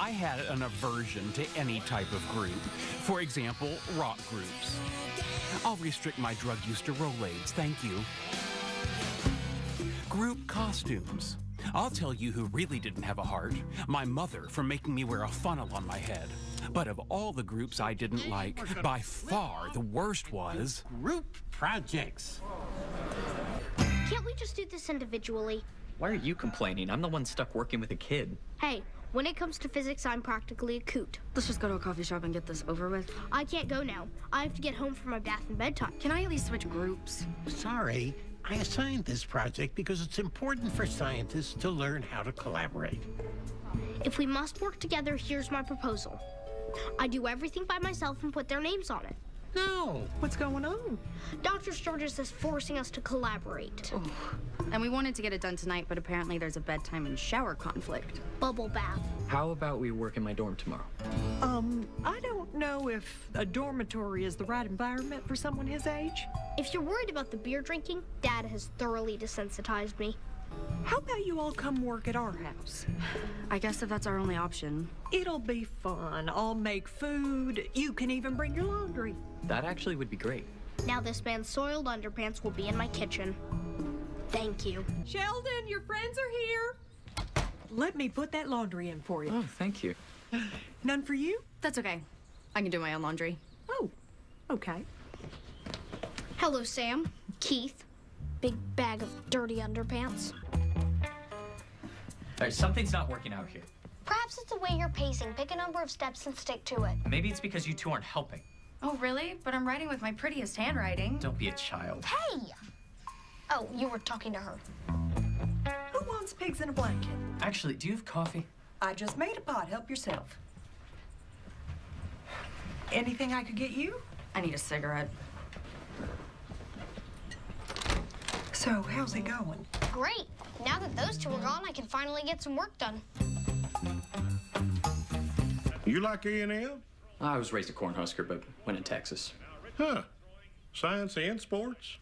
I had an aversion to any type of group. For example, rock groups. I'll restrict my drug use to Rolaids, thank you. Group costumes. I'll tell you who really didn't have a heart. My mother for making me wear a funnel on my head. But of all the groups I didn't like, by far the worst was... Group projects. Can't we just do this individually? Why are you complaining? I'm the one stuck working with a kid. Hey, when it comes to physics, I'm practically a coot. Let's just go to a coffee shop and get this over with. I can't go now. I have to get home for my bath and bedtime. Can I at least switch groups? Sorry, I assigned this project because it's important for scientists to learn how to collaborate. If we must work together, here's my proposal. I do everything by myself and put their names on it. No. What's going on? Dr. Sturgis is forcing us to collaborate. Oh. And we wanted to get it done tonight, but apparently there's a bedtime and shower conflict. Bubble bath. How about we work in my dorm tomorrow? Um, I don't know if a dormitory is the right environment for someone his age. If you're worried about the beer drinking, Dad has thoroughly desensitized me. How about you all come work at our house? I guess if that's our only option. It'll be fun. I'll make food. You can even bring your laundry. That actually would be great. Now this man's soiled underpants will be in my kitchen. Thank you. Sheldon, your friends are here. Let me put that laundry in for you. Oh, thank you. None for you? That's okay. I can do my own laundry. Oh, okay. Hello, Sam. Keith. Big bag of dirty underpants. All right, something's not working out here. Perhaps it's the way you're pacing. Pick a number of steps and stick to it. Maybe it's because you two aren't helping. Oh, really? But I'm writing with my prettiest handwriting. Don't be a child. Hey! Oh, you were talking to her. Who wants pigs in a blanket? Actually, do you have coffee? I just made a pot. Help yourself. Anything I could get you? I need a cigarette. So, how's it going? Great. Now that those two are gone, I can finally get some work done. You like A&M? I was raised a Cornhusker, but went in Texas. Huh. Science and sports?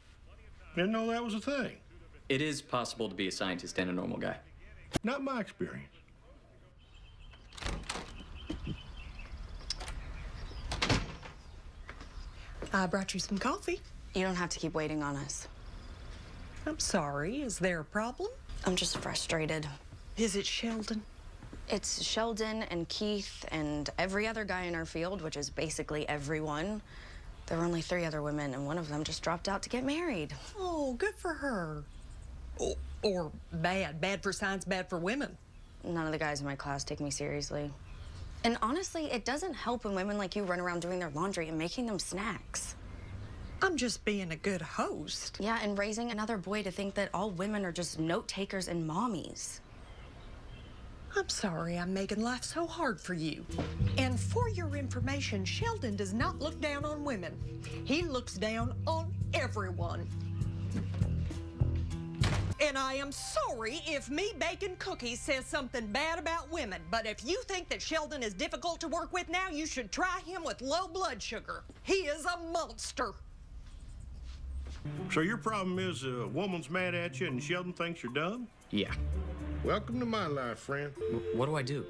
Didn't know that was a thing. It is possible to be a scientist and a normal guy. Not my experience. I brought you some coffee. You don't have to keep waiting on us. I'm sorry. Is there a problem? I'm just frustrated. Is it Sheldon? It's Sheldon and Keith and every other guy in our field, which is basically everyone. There were only three other women, and one of them just dropped out to get married. Oh, good for her. Or, or bad. Bad for science, bad for women. None of the guys in my class take me seriously. And honestly, it doesn't help when women like you run around doing their laundry and making them snacks. I'm just being a good host. Yeah, and raising another boy to think that all women are just note takers and mommies. I'm sorry I'm making life so hard for you. And for your information, Sheldon does not look down on women. He looks down on everyone. And I am sorry if me baking cookies says something bad about women, but if you think that Sheldon is difficult to work with now, you should try him with low blood sugar. He is a monster. So your problem is a woman's mad at you and Sheldon thinks you're dumb? Yeah. Welcome to my life, friend. W what do I do?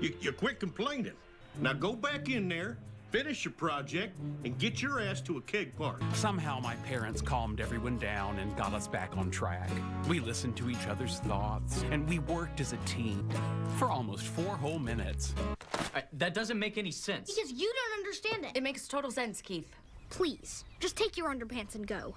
You, you quit complaining. Now go back in there, finish your project, and get your ass to a keg party. Somehow my parents calmed everyone down and got us back on track. We listened to each other's thoughts, and we worked as a team for almost four whole minutes. I, that doesn't make any sense. Because you don't understand it. It makes total sense, Keith. Please, just take your underpants and go.